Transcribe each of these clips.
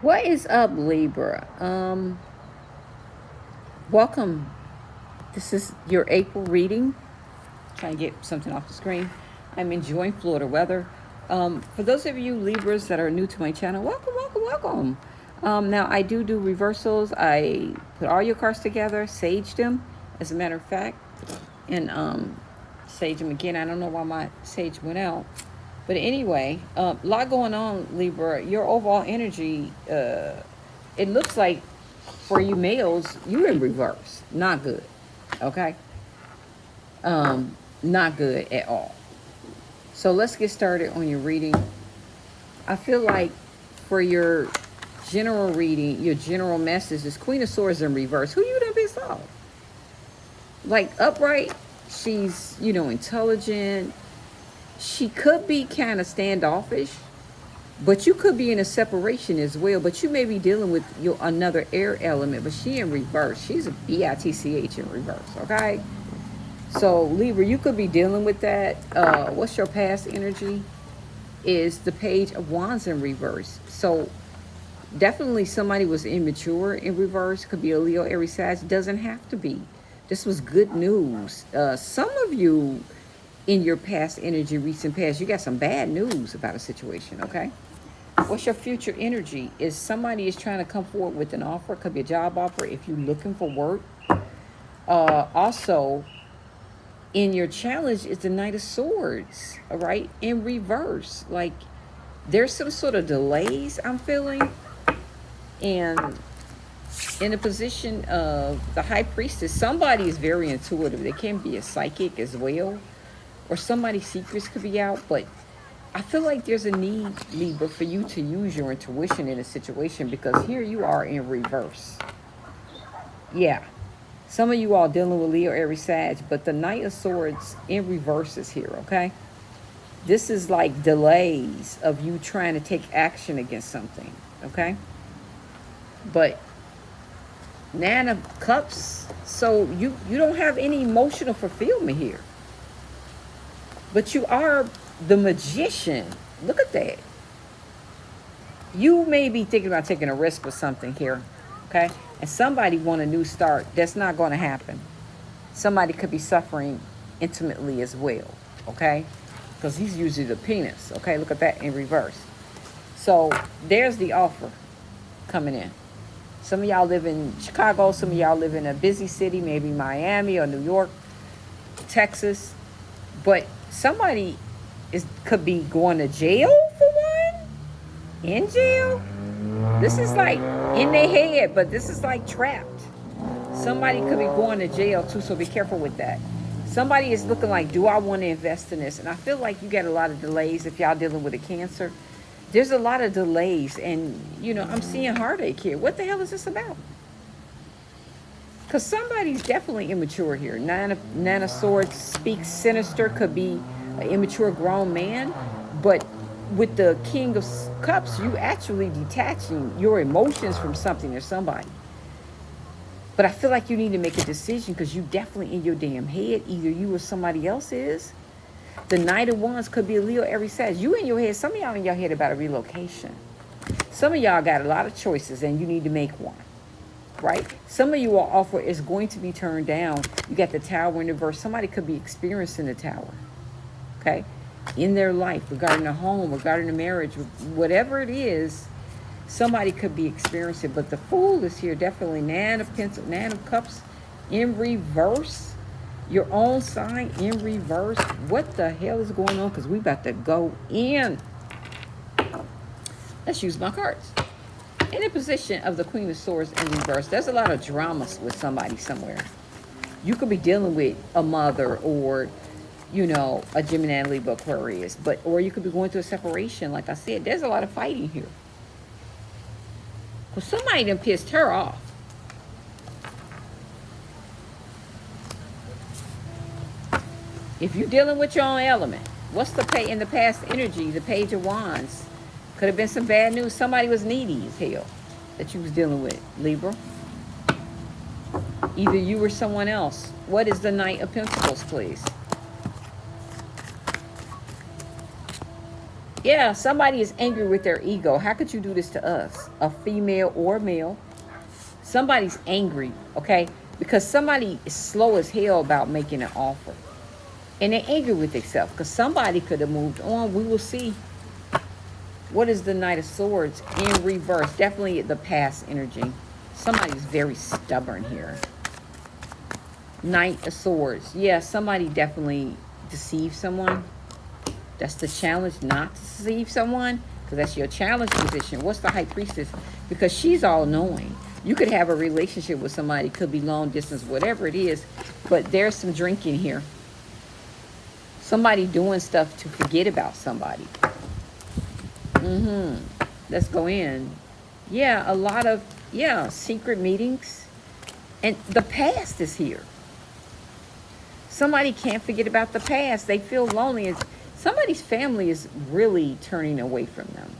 What is up, Libra? Um, welcome. This is your April reading. Trying to get something off the screen. I'm enjoying Florida weather. Um, for those of you Libras that are new to my channel, welcome, welcome, welcome. Um, now, I do do reversals. I put all your cards together, sage them, as a matter of fact, and um, sage them again. I don't know why my sage went out. But anyway, a uh, lot going on, Libra. Your overall energy, uh, it looks like for you males, you're in reverse. Not good. Okay? Um, not good at all. So let's get started on your reading. I feel like for your general reading, your general message is Queen of Swords in reverse. Who you done pissed off? Like upright, she's, you know, intelligent, she could be kind of standoffish, but you could be in a separation as well. But you may be dealing with your another air element, but she in reverse. She's a B-I-T-C-H in reverse, okay? So Libra, you could be dealing with that. Uh, what's your past energy? Is the page of wands in reverse. So definitely somebody was immature in reverse. Could be a Leo, Aries, Sag. Doesn't have to be. This was good news. Uh, some of you in your past energy, recent past, you got some bad news about a situation, okay? What's your future energy? Is somebody is trying to come forward with an offer, could be a job offer if you're looking for work. Uh, also, in your challenge is the Knight of Swords, all right? In reverse, like there's some sort of delays I'm feeling. And in a position of the High Priestess, somebody is very intuitive. They can be a psychic as well or somebody's secrets could be out, but I feel like there's a need, Libra, for you to use your intuition in a situation because here you are in reverse. Yeah. Some of you all dealing with Leo, Aries, Sag, but the Knight of Swords in reverse is here, okay? This is like delays of you trying to take action against something, okay? But Nine of Cups, so you, you don't have any emotional fulfillment here. But you are the magician. Look at that. You may be thinking about taking a risk with something here, okay? And somebody want a new start. That's not going to happen. Somebody could be suffering intimately as well, okay? Because he's usually the penis, okay? Look at that in reverse. So there's the offer coming in. Some of y'all live in Chicago. Some of y'all live in a busy city, maybe Miami or New York, Texas. But somebody is could be going to jail for one? In jail? This is like in their head but this is like trapped. Somebody could be going to jail too so be careful with that. Somebody is looking like do i want to invest in this? And i feel like you get a lot of delays if y'all dealing with a cancer. There's a lot of delays and you know i'm seeing heartache here. What the hell is this about because somebody's definitely immature here. Nine of, Nine of Swords speaks sinister, could be an immature grown man. But with the King of Cups, you actually detaching your emotions from something or somebody. But I feel like you need to make a decision because you definitely in your damn head. Either you or somebody else is. The Knight of Wands could be a Leo Aries Sag. You in your head, some of y'all in your head about a relocation. Some of y'all got a lot of choices and you need to make one right? Some of you all offer is going to be turned down. You got the tower in reverse. Somebody could be experiencing the tower, okay? In their life, regarding a home, regarding a marriage, whatever it is, somebody could be experiencing. But the fool is here, definitely. Nine of Pentacles, Nine of Cups in reverse. Your own sign in reverse. What the hell is going on? Because we about to go in. Let's use my cards in the position of the Queen of Swords in reverse, there's a lot of dramas with somebody somewhere. You could be dealing with a mother or, you know, a Gemini, Libra, Aquarius. But, or you could be going through a separation. Like I said, there's a lot of fighting here. Because somebody done pissed her off. If you're dealing with your own element, what's the pay in the past energy, the page of wands? Could have been some bad news. Somebody was needy as hell that you was dealing with, Libra. Either you or someone else. What is the Knight of Pentacles, please? Yeah, somebody is angry with their ego. How could you do this to us? A female or male. Somebody's angry, okay? Because somebody is slow as hell about making an offer. And they're angry with themselves because somebody could have moved on. We will see. What is the Knight of Swords in reverse? Definitely the past energy. Somebody's very stubborn here. Knight of Swords. Yeah, somebody definitely deceived someone. That's the challenge, not to deceive someone. Because that's your challenge position. What's the High Priestess? Because she's all-knowing. You could have a relationship with somebody. Could be long distance, whatever it is. But there's some drinking here. Somebody doing stuff to forget about somebody. Mm-hmm. Let's go in. Yeah, a lot of, yeah, secret meetings. And the past is here. Somebody can't forget about the past. They feel lonely. Somebody's family is really turning away from them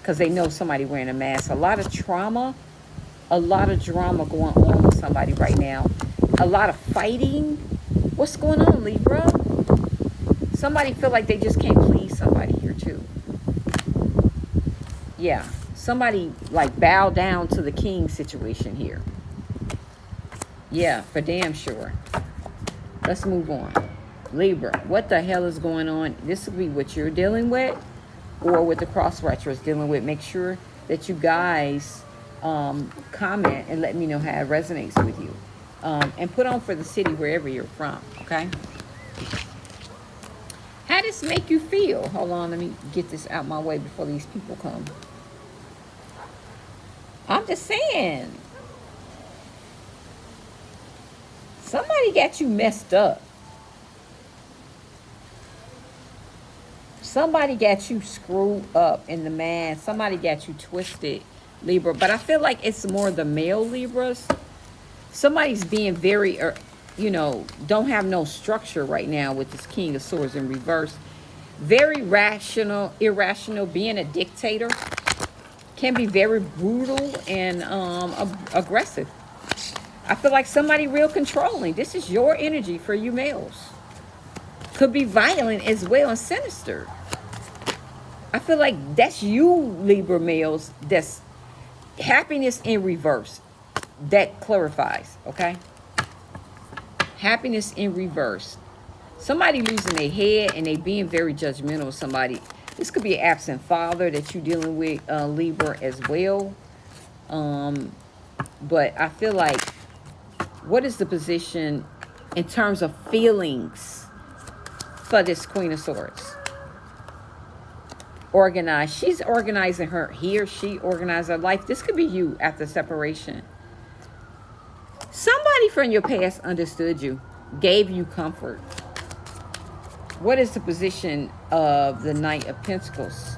because they know somebody wearing a mask. A lot of trauma, a lot of drama going on with somebody right now. A lot of fighting. What's going on, Libra? Somebody feel like they just can't please somebody here too. Yeah, somebody like bow down to the king situation here. Yeah, for damn sure. Let's move on. Libra, what the hell is going on? This will be what you're dealing with or what the cross watcher is dealing with. Make sure that you guys um, comment and let me know how it resonates with you. Um, and put on for the city wherever you're from, okay? How does this make you feel? Hold on, let me get this out my way before these people come. I'm just saying. Somebody got you messed up. Somebody got you screwed up in the man. Somebody got you twisted, Libra. But I feel like it's more the male Libras. Somebody's being very er, you know, don't have no structure right now with this King of Swords in reverse. Very rational, irrational, being a dictator. Can be very brutal and um, aggressive. I feel like somebody real controlling. This is your energy for you males. Could be violent as well and sinister. I feel like that's you, Libra males, that's happiness in reverse. That clarifies, okay? happiness in reverse. Somebody losing their head and they being very judgmental of somebody. This could be an absent father that you're dealing with, uh, Libra, as well. Um, but I feel like, what is the position in terms of feelings for this Queen of Swords? Organized. She's organizing her. He or she organized her life. This could be you after separation. Somebody from your past understood you, gave you comfort. What is the position of the Knight of Pentacles?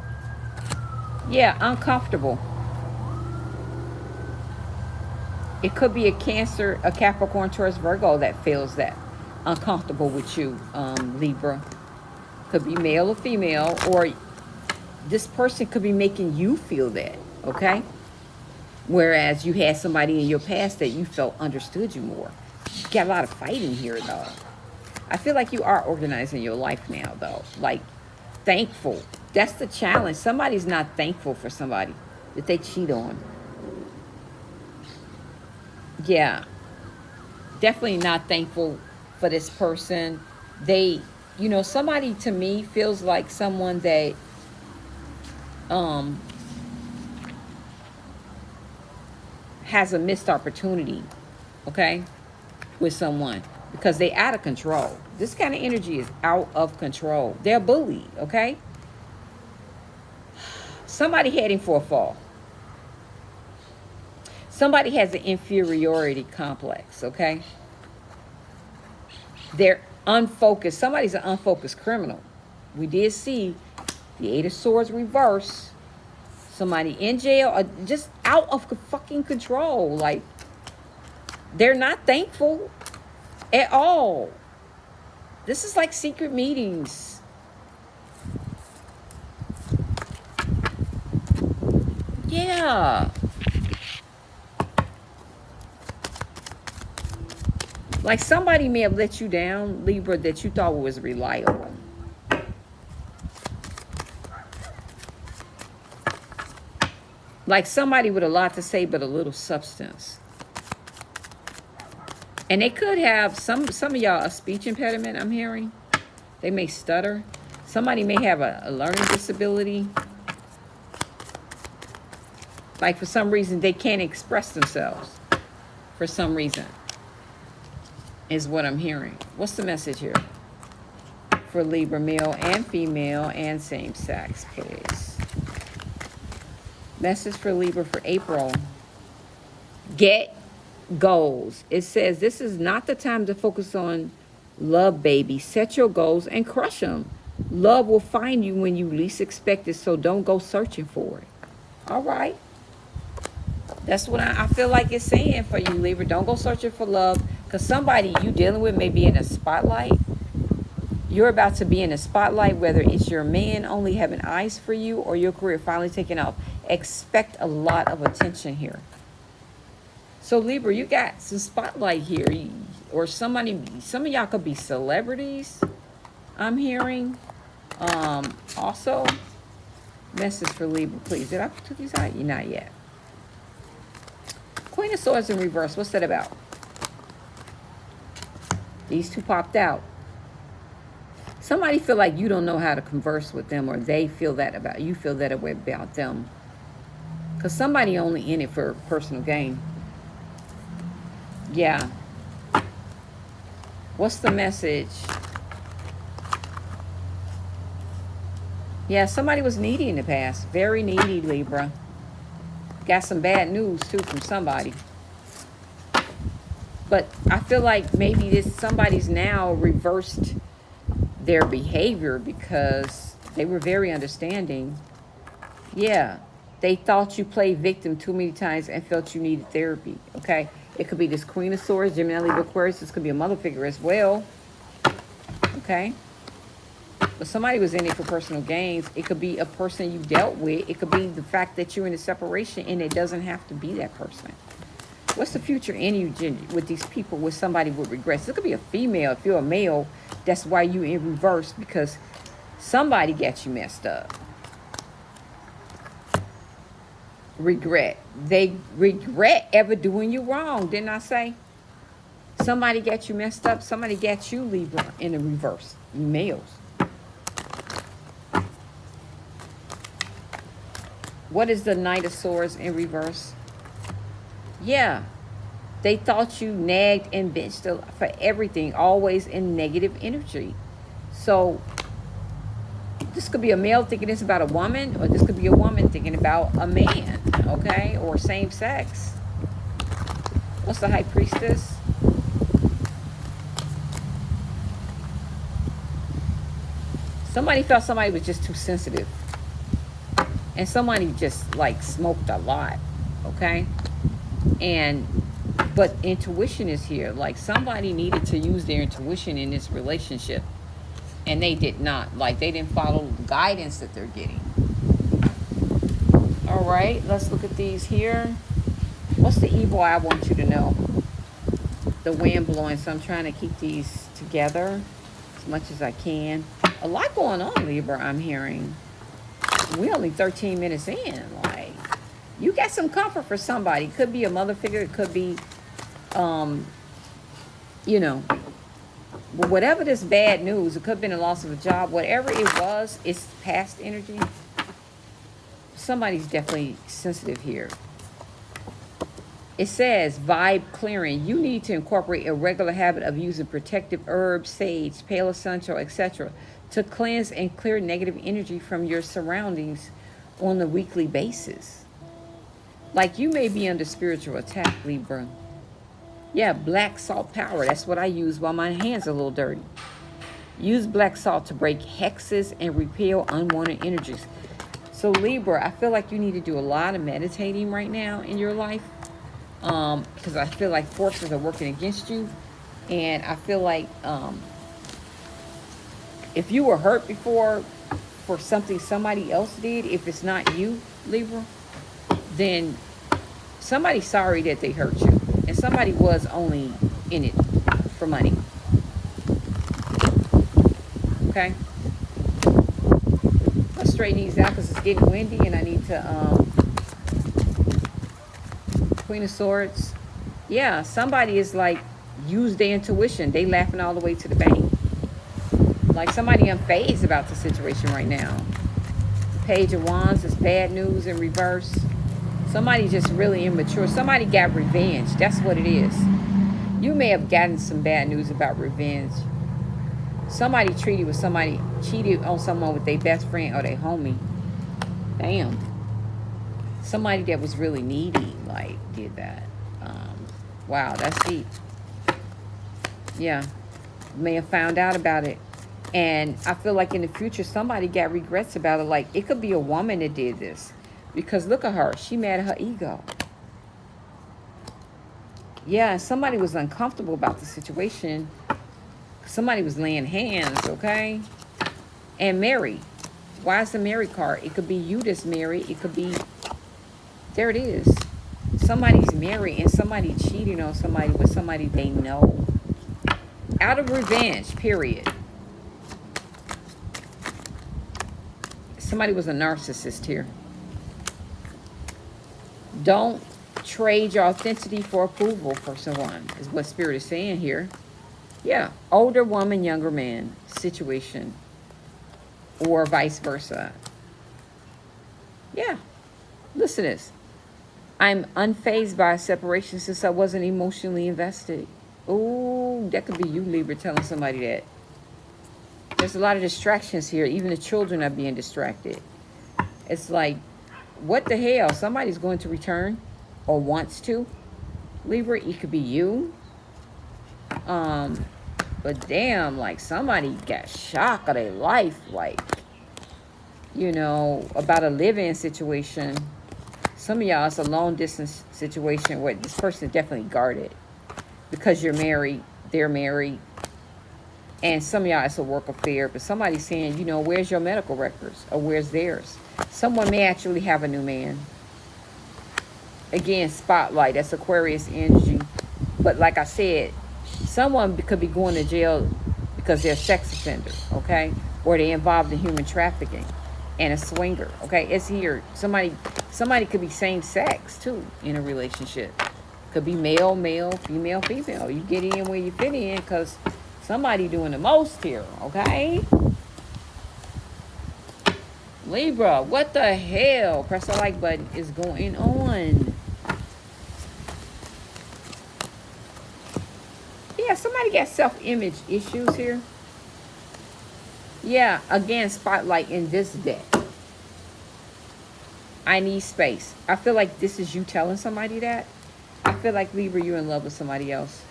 Yeah, uncomfortable. It could be a Cancer, a Capricorn, Taurus, Virgo that feels that uncomfortable with you, um, Libra. Could be male or female, or this person could be making you feel that, okay? Whereas you had somebody in your past that you felt understood you more. You got a lot of fighting here, though. I feel like you are organizing your life now, though. Like, thankful. That's the challenge. Somebody's not thankful for somebody that they cheat on. Yeah. Definitely not thankful for this person. They, you know, somebody to me feels like someone that um has a missed opportunity, okay, with someone because they out of control. This kind of energy is out of control. They're bullied, okay? Somebody heading for a fall. Somebody has an inferiority complex, okay? They're unfocused. Somebody's an unfocused criminal. We did see the Eight of Swords reverse somebody in jail or just out of fucking control. Like, they're not thankful at all. This is like secret meetings. Yeah. Like somebody may have let you down, Libra, that you thought was reliable. Like somebody with a lot to say but a little substance. And they could have some some of y'all a speech impediment, I'm hearing. They may stutter. Somebody may have a, a learning disability. Like for some reason they can't express themselves. For some reason. Is what I'm hearing. What's the message here? For Libra male and female and same sex, please. Message for Libra for April. Get goals. It says this is not the time to focus on love, baby. Set your goals and crush them. Love will find you when you least expect it, so don't go searching for it. All right. That's what I, I feel like it's saying for you, Libra. Don't go searching for love because somebody you dealing with may be in a spotlight. You're about to be in a spotlight, whether it's your man only having eyes for you or your career finally taking off. Expect a lot of attention here. So Libra, you got some spotlight here, or somebody. Some of y'all could be celebrities. I'm hearing. Um, also, message for Libra, please. Did I put these out? You not yet. Queen of Swords in reverse. What's that about? These two popped out. Somebody feel like you don't know how to converse with them, or they feel that about you. Feel that way about them. Because somebody only in it for personal gain. Yeah. What's the message? Yeah, somebody was needy in the past. Very needy, Libra. Got some bad news, too, from somebody. But I feel like maybe this somebody's now reversed their behavior because they were very understanding. Yeah, they thought you played victim too many times and felt you needed therapy, okay? It could be this Queen of Swords, Gemini, Libra, Aquarius. This could be a mother figure as well. Okay. But somebody was in it for personal gains. It could be a person you dealt with. It could be the fact that you're in a separation and it doesn't have to be that person. What's the future in you, with these people with somebody with regrets? It could be a female. If you're a male, that's why you in reverse because somebody got you messed up. Regret. They regret ever doing you wrong, didn't I say? Somebody got you messed up. Somebody got you Libra in the reverse. Males. What is the Knight of Swords in reverse? Yeah. They thought you nagged and benched for everything, always in negative energy. So this could be a male thinking this about a woman, or this could be a woman thinking about a man, okay? Or same sex. What's the high priestess? Somebody felt somebody was just too sensitive. And somebody just like smoked a lot, okay? And but intuition is here. Like somebody needed to use their intuition in this relationship and they did not like they didn't follow the guidance that they're getting. All right let's look at these here. What's the evil i want you to know? The wind blowing so i'm trying to keep these together as much as i can. A lot going on libra i'm hearing. We only 13 minutes in like you got some comfort for somebody. Could be a mother figure it could be um you know whatever this bad news, it could have been a loss of a job, whatever it was, it's past energy. Somebody's definitely sensitive here. It says vibe clearing. You need to incorporate a regular habit of using protective herbs, sage, palo santo, etc. to cleanse and clear negative energy from your surroundings on a weekly basis. Like you may be under spiritual attack, Libra. Yeah, black salt power. That's what I use while my hands are a little dirty. Use black salt to break hexes and repel unwanted energies. So Libra, I feel like you need to do a lot of meditating right now in your life. Um, because I feel like forces are working against you. And I feel like um, if you were hurt before for something somebody else did, if it's not you, Libra, then somebody's sorry that they hurt you and somebody was only in it for money. Okay? Let's straighten these out because it's getting windy and I need to um, Queen of Swords. Yeah, somebody is like, use their intuition. They laughing all the way to the bank. Like somebody unfazed about the situation right now. Page of Wands is bad news in reverse. Somebody just really immature. Somebody got revenge. That's what it is. You may have gotten some bad news about revenge. Somebody treated with somebody, cheated on someone with their best friend or their homie. Damn. Somebody that was really needy, like, did that. Um, wow, that's deep. Yeah. May have found out about it. And I feel like in the future, somebody got regrets about it. Like, it could be a woman that did this. Because look at her. She mad at her ego. Yeah, somebody was uncomfortable about the situation. Somebody was laying hands, okay? And Mary. Why is the Mary card? It could be you that's Mary. It could be... There it is. Somebody's married and somebody cheating on somebody with somebody they know. Out of revenge, period. Somebody was a narcissist here. Don't trade your authenticity for approval for someone, is what Spirit is saying here. Yeah, older woman, younger man situation, or vice versa. Yeah, listen to this. I'm unfazed by separation since I wasn't emotionally invested. Oh, that could be you, Libra, telling somebody that. There's a lot of distractions here. Even the children are being distracted. It's like, what the hell? Somebody's going to return or wants to. Libra, it could be you. Um, but damn, like somebody got shock of their life, like, you know, about a living situation. Some of y'all, it's a long distance situation where this person is definitely guarded because you're married, they're married, and some of y'all, it's a work affair, but somebody's saying, you know, where's your medical records or where's theirs? Someone may actually have a new man. Again, spotlight, that's Aquarius energy. But like I said, someone could be going to jail because they're a sex offender, okay? Or they're involved in human trafficking and a swinger, okay? It's here. Somebody somebody could be same sex, too, in a relationship. Could be male, male, female, female. You get in where you fit in because Somebody doing the most here, okay? Libra, what the hell? Press the like button is going on. Yeah, somebody got self-image issues here. Yeah, again, spotlight in this deck. I need space. I feel like this is you telling somebody that. I feel like Libra, you're in love with somebody else.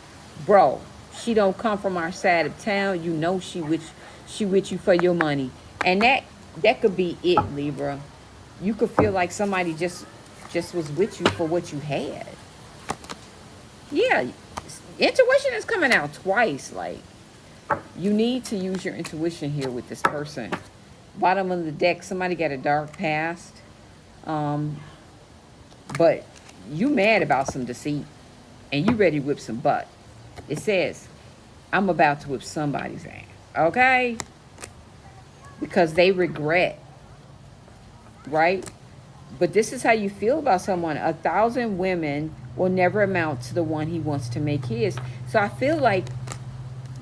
Bro, she don't come from our side of town. You know she with she with you for your money. And that that could be it, Libra. You could feel like somebody just just was with you for what you had. Yeah, intuition is coming out twice. Like, you need to use your intuition here with this person. Bottom of the deck, somebody got a dark past. Um, but you mad about some deceit. And you ready to whip some butt. It says, I'm about to whip somebody's ass. Okay? Because they regret. Right? But this is how you feel about someone. A thousand women will never amount to the one he wants to make his. So I feel like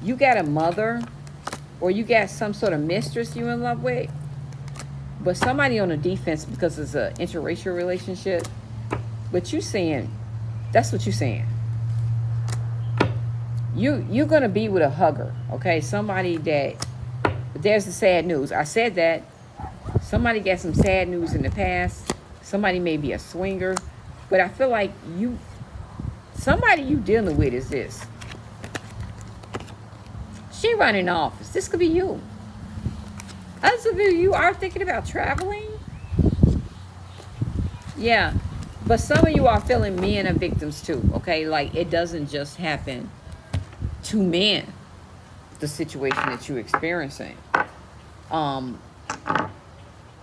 you got a mother or you got some sort of mistress you in love with. But somebody on the defense because it's an interracial relationship. But you saying, that's what you're saying you you're gonna be with a hugger okay somebody that there's the sad news. I said that. Somebody got some sad news in the past. Somebody may be a swinger. But i feel like you somebody you dealing with is this. She running office. This could be you. Others of you you are thinking about traveling? Yeah. But some of you are feeling men are victims too okay? Like it doesn't just happen to men the situation that you're experiencing. Um,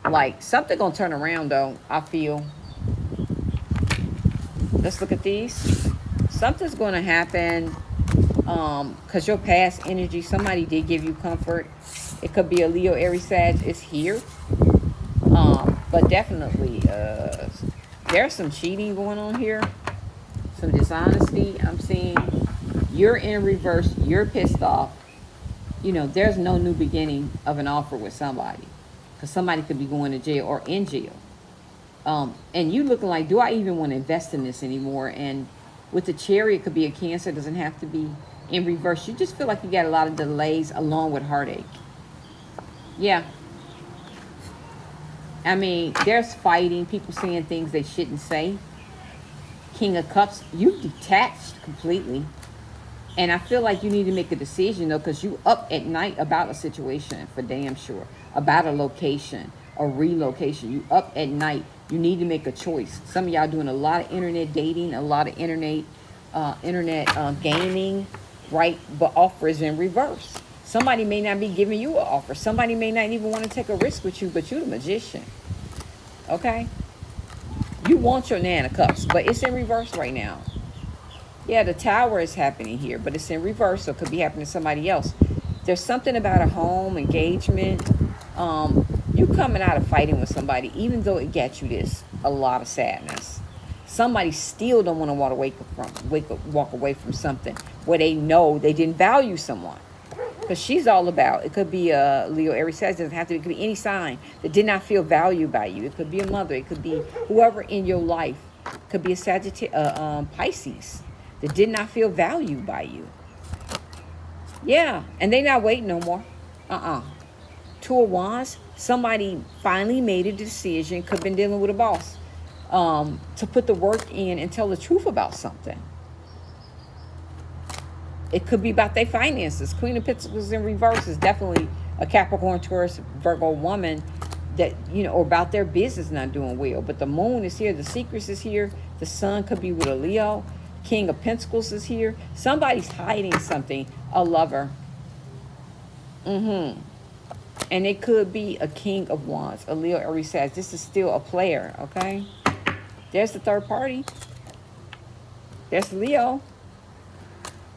like something gonna turn around though. I feel. Let's look at these. Something's gonna happen. Um, cause your past energy, somebody did give you comfort. It could be a Leo, Aries, Sag. It's here. Um, but definitely, uh, there's some cheating going on here. some dishonesty. I'm seeing you're in reverse. You're pissed off. You know, there's no new beginning of an offer with somebody because somebody could be going to jail or in jail. Um, and you looking like, do I even want to invest in this anymore? And with the cherry, it could be a cancer. It doesn't have to be in reverse. You just feel like you got a lot of delays along with heartache. Yeah. I mean, there's fighting, people saying things they shouldn't say. King of Cups, you've detached completely. And I feel like you need to make a decision though, because you up at night about a situation for damn sure, about a location, a relocation. You up at night. You need to make a choice. Some of y'all doing a lot of internet dating, a lot of internet, uh, internet uh, gaming, right? But offers in reverse. Somebody may not be giving you an offer. Somebody may not even want to take a risk with you, but you're the magician. Okay? You want your Nana Cups, but it's in reverse right now. Yeah, the tower is happening here, but it's in reverse, so it could be happening to somebody else. There's something about a home, engagement. Um, you coming out of fighting with somebody, even though it gets you this, a lot of sadness. Somebody still don't want to walk away from, wake up, walk away from something where they know they didn't value someone. Because she's all about, it could be a Leo Aries Sag, doesn't have to, it could be any sign that did not feel valued by you. It could be a mother, it could be whoever in your life. Could be a Sagittarius, uh, um, Pisces that did not feel valued by you. Yeah, and they not waiting no more. Uh-uh. Two of Wands, somebody finally made a decision, could have been dealing with a boss, um, to put the work in and tell the truth about something. It could be about their finances. Queen of Pentacles in reverse is definitely a Capricorn, Taurus, Virgo woman that, you know, or about their business not doing well. But the moon is here. The secrets is here. The sun could be with a Leo. King of Pentacles is here. Somebody's hiding something. A lover. Mm-hmm. And it could be a King of Wands. A Leo Aries Sag this is still a player, okay? There's the third party. There's Leo.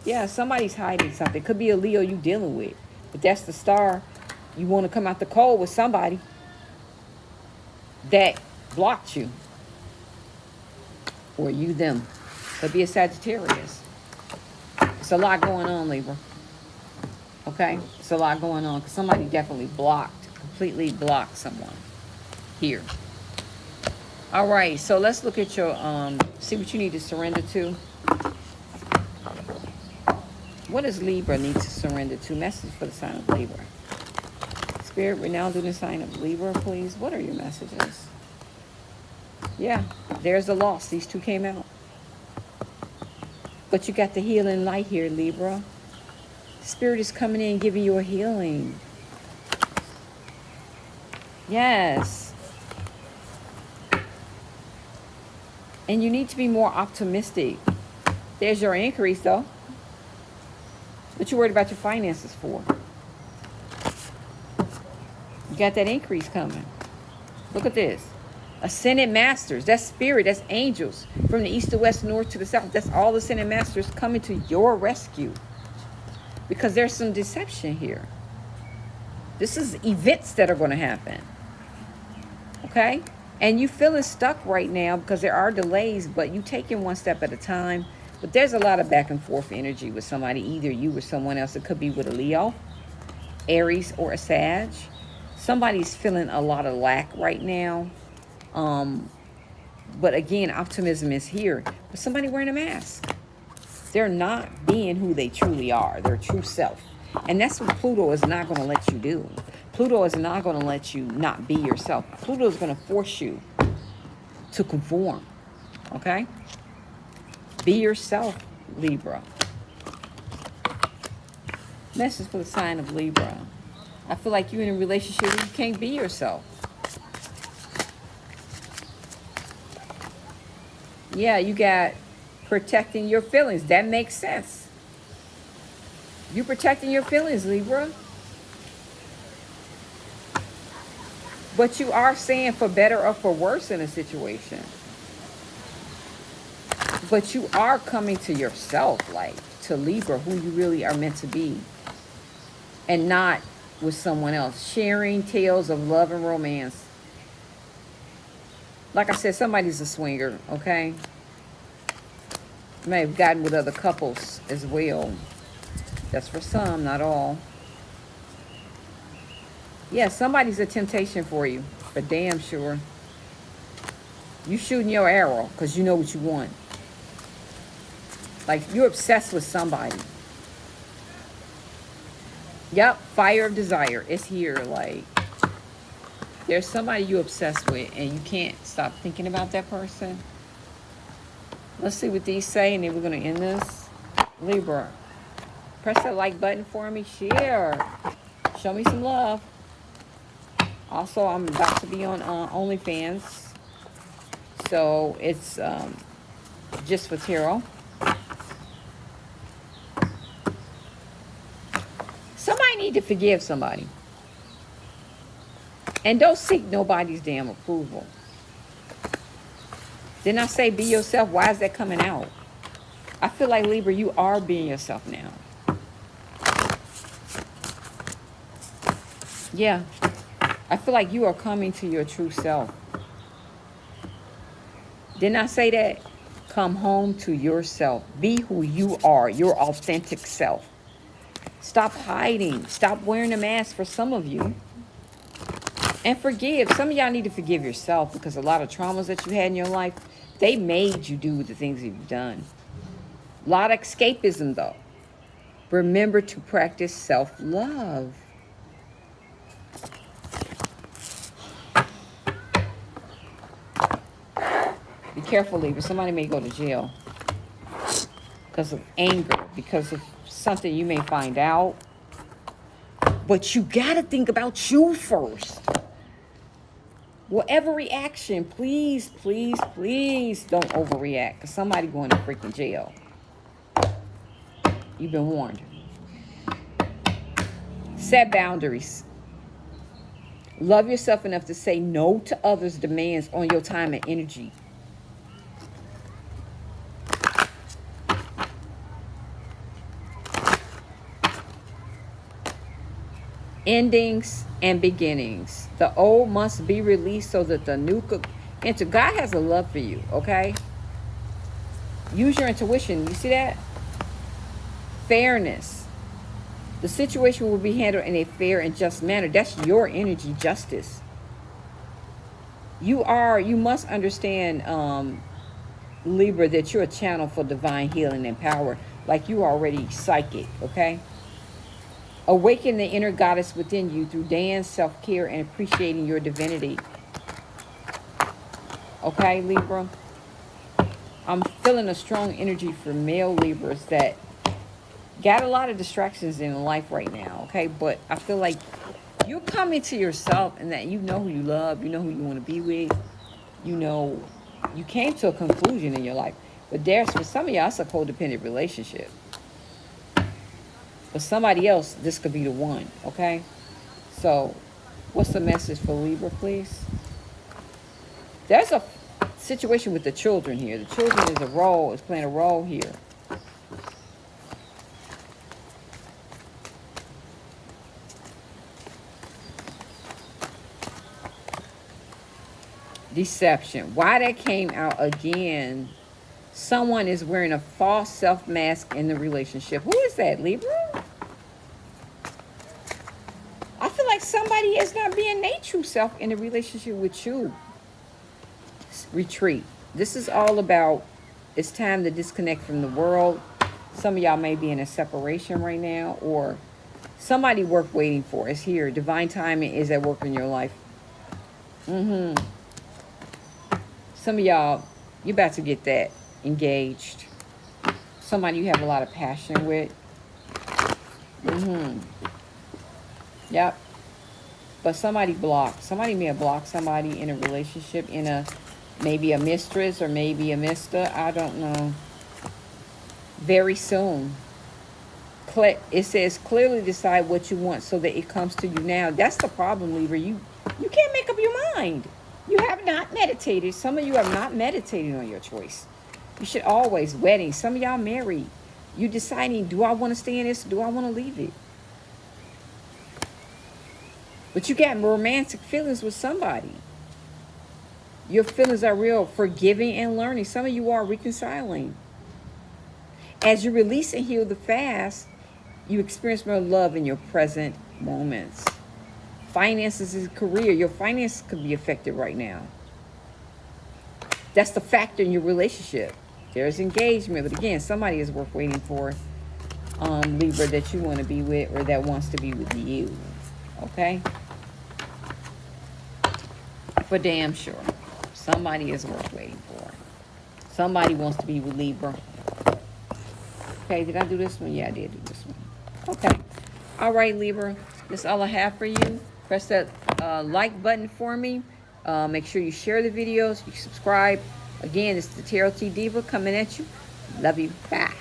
Yeah, somebody's hiding something. Could be a Leo you dealing with. But that's the star. You want to come out the cold with somebody that blocked you. Or you them. Could be a Sagittarius. It's a lot going on, Libra. Okay? It's a lot going on. Because somebody definitely blocked, completely blocked someone here. All right, so let's look at your, um, see what you need to surrender to. What does Libra need to surrender to? Message for the sign of Libra. Spirit, we're now doing the sign of Libra, please. What are your messages? Yeah, there's the loss. These two came out. But you got the healing light here, Libra. Spirit is coming in giving you a healing. Yes. And you need to be more optimistic. There's your increase, though. What you worried about your finances for? You got that increase coming. Look at this. Ascended masters. That's spirit. That's angels. From the east to west, north to the south. That's all the ascended masters coming to your rescue. Because there's some deception here. This is events that are going to happen. Okay? And you feeling stuck right now because there are delays, but you taking one step at a time. But there's a lot of back and forth energy with somebody, either you or someone else. It could be with a Leo, Aries, or a Sag. Somebody's feeling a lot of lack right now. Um, but again, optimism is here. But somebody wearing a mask. They're not being who they truly are, their true self. And that's what Pluto is not going to let you do. Pluto is not going to let you not be yourself. Pluto is going to force you to conform. Okay? Be yourself, Libra. Message for the sign of Libra. I feel like you're in a relationship where you can't be yourself. Yeah, you got protecting your feelings. That makes sense. You protecting your feelings, Libra. But you are saying for better or for worse in a situation. But you are coming to yourself, like to Libra, who you really are meant to be. And not with someone else. Sharing tales of love and romance. Like I said, somebody's a swinger, okay? May have gotten with other couples as well. That's for some, not all. Yeah, somebody's a temptation for you, for damn sure. You shooting your arrow because you know what you want. Like you're obsessed with somebody. Yep, fire of desire. It's here. Like there's somebody you're obsessed with and you can't stop thinking about that person. Let's see what these say and then we're going to end this. Libra. Press that like button for me. Share. Show me some love. Also, I'm about to be on uh, OnlyFans. So it's um, just for tarot. Somebody need to forgive somebody. And don't seek nobody's damn approval. Didn't I say be yourself? Why is that coming out? I feel like Libra, you are being yourself now. Yeah. I feel like you are coming to your true self. Didn't I say that? Come home to yourself. Be who you are, your authentic self. Stop hiding. Stop wearing a mask for some of you. And forgive. Some of y'all need to forgive yourself because a lot of traumas that you had in your life, they made you do the things you've done. A lot of escapism, though. Remember to practice self-love. Be careful, Libra. Somebody may go to jail because of anger, because of something you may find out. But you got to think about you first. Whatever reaction, please, please, please don't overreact because somebody going to freaking jail. You've been warned. Set boundaries. Love yourself enough to say no to others' demands on your time and energy. Endings and beginnings. The old must be released so that the new could enter. God has a love for you, okay? Use your intuition. You see that? Fairness. The situation will be handled in a fair and just manner. That's your energy, justice. You are, you must understand, um, Libra, that you're a channel for divine healing and power. Like you're already psychic, okay? Awaken the inner goddess within you through dance, self-care, and appreciating your divinity. Okay, Libra? I'm feeling a strong energy for male Libras that got a lot of distractions in life right now, okay? But I feel like you're coming to yourself and that you know who you love, you know who you want to be with, you know, you came to a conclusion in your life. But there's, for some of y'all, it's a codependent relationship. For somebody else, this could be the one, okay? So, what's the message for Libra, please? There's a situation with the children here. The children is a role, is playing a role here. Deception. Why that came out again, someone is wearing a false self mask in the relationship. Who is that, Libra? Somebody is not being their true self in a relationship with you. Retreat. This is all about, it's time to disconnect from the world. Some of y'all may be in a separation right now or somebody worth waiting for is here. Divine timing is at work in your life. Mm-hmm. Some of y'all, you're about to get that engaged. Somebody you have a lot of passion with. Mm-hmm. Yep. But somebody blocked. Somebody may have blocked somebody in a relationship, in a maybe a mistress or maybe a mister. I don't know. Very soon. It says clearly decide what you want so that it comes to you now. That's the problem, Libra. You you can't make up your mind. You have not meditated. Some of you have not meditated on your choice. You should always wedding. Some of y'all married. You deciding, do I want to stay in this? Do I want to leave it? But you got romantic feelings with somebody. Your feelings are real, forgiving and learning. Some of you are reconciling. As you release and heal the fast, you experience more love in your present moments. Finances and career, your finances could be affected right now. That's the factor in your relationship. There's engagement, but again, somebody is worth waiting for, um, Libra, that you want to be with or that wants to be with you. Okay? For damn sure. Somebody is worth waiting for. Somebody wants to be with Libra. Okay, did I do this one? Yeah, I did do this one. Okay. All right, Libra. That's all I have for you. Press that uh, like button for me. Uh, make sure you share the videos. You subscribe. Again, it's the Tarot T Diva coming at you. Love you. Bye.